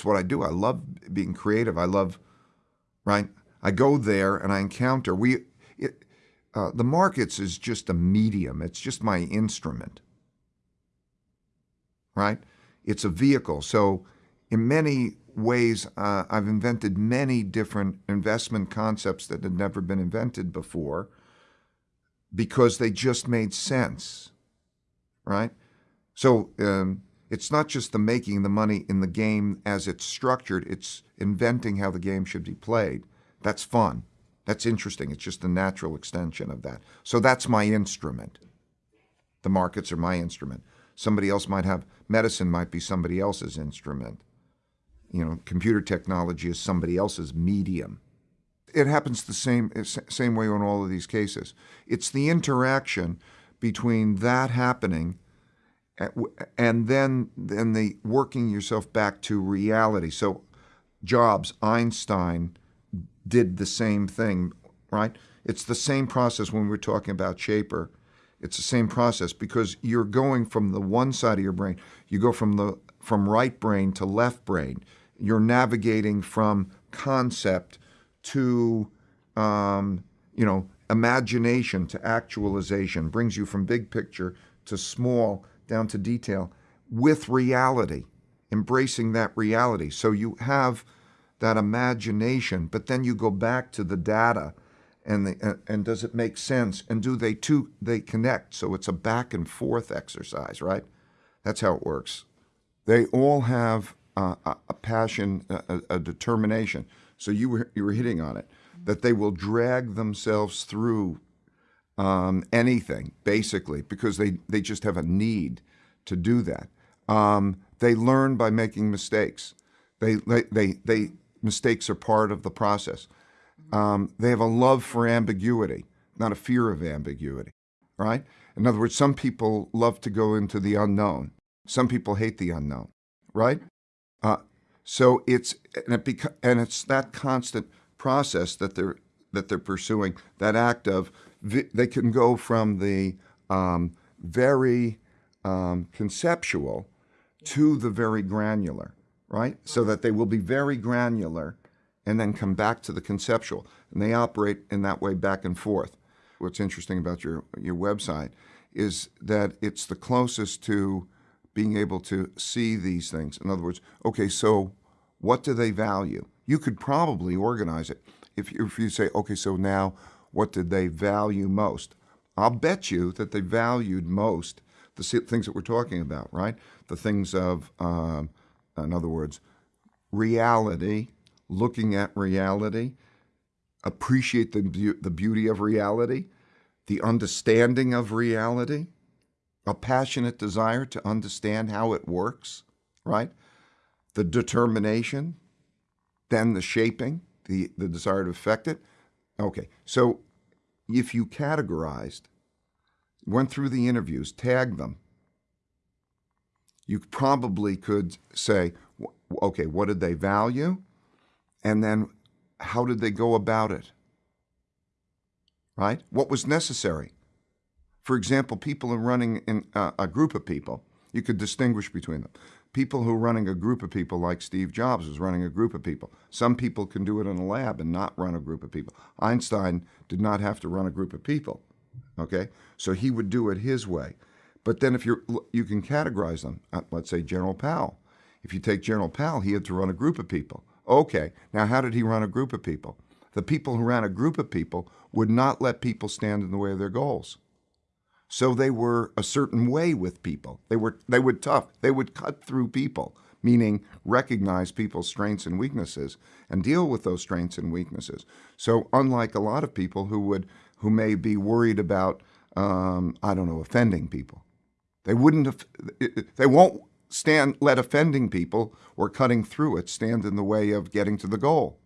it's what I do. I love being creative. I love, right? I go there and I encounter. We, it, uh, the markets is just a medium. It's just my instrument, right? It's a vehicle. So, in many ways, uh, I've invented many different investment concepts that had never been invented before because they just made sense, right? So um, it's not just the making the money in the game as it's structured, it's inventing how the game should be played. That's fun. That's interesting. It's just a natural extension of that. So that's my instrument. The markets are my instrument. Somebody else might have, medicine might be somebody else's instrument. You know, computer technology is somebody else's medium. It happens the same, same way in all of these cases. It's the interaction between that happening and then then the working yourself back to reality. So Jobs, Einstein did the same thing, right? It's the same process when we're talking about Shaper. It's the same process because you're going from the one side of your brain. You go from the from right brain to left brain. You're navigating from concept to um, you know imagination to actualization. Brings you from big picture to small down to detail with reality, embracing that reality. So you have that imagination, but then you go back to the data and the, and does it make sense? And do they two they connect? So it's a back and forth exercise right? That's how it works. They all have a passion a, a, determination. So you were you were hitting on it that they will drag themselves through um, anything basically because they they just have a need to do that um, they learn by making mistakes they, they they they mistakes are part of the process um, they have a love for ambiguity, not a fear of ambiguity, right? In other words, some people love to go into the unknown. Some people hate the unknown, right? Uh, so it's and, it beca- and it's that constant process that they're that they're pursuing. That act of they can go from the um, very um, conceptual to the very granular, right? So that they will be very granular and then come back to the conceptual. And they operate in that way back and forth. What's interesting about your, your website is that it's the closest to being able to see these things. In other words, okay, so what do they value? You could probably organize it if you, if you say, okay, so now what did they value most? I'll bet you that they valued most the things that we're talking about, right? The things of, um, in other words, reality, looking at reality, appreciate the, be- the beauty of reality, the understanding of reality, a passionate desire to understand how it works, right? The determination, then the shaping, the, the desire to affect it. Okay, so if you categorized, went through the interviews, tagged them, you probably could say, okay, what did they value? And then how did they go about it? Right? What was necessary? For example, people are running in uh, a group of people. You could distinguish between them. People who are running a group of people, like Steve Jobs was running a group of people. Some people can do it in a lab and not run a group of people. Einstein did not have to run a group of people. Okay, so he would do it his way. But then if you you can categorize them. Uh, let's say General Powell. If you take General Powell, he had to run a group of people. Okay, now how did he run a group of people? The people who ran a group of people would not let people stand in the way of their goals. So they were a certain way with people. They were they would tough. They would cut through people, meaning recognize people's strengths and weaknesses and deal with those strengths and weaknesses. So unlike a lot of people who would who may be worried about um, I don't know offending people, they wouldn't. They won't stand let offending people or cutting through it stand in the way of getting to the goal.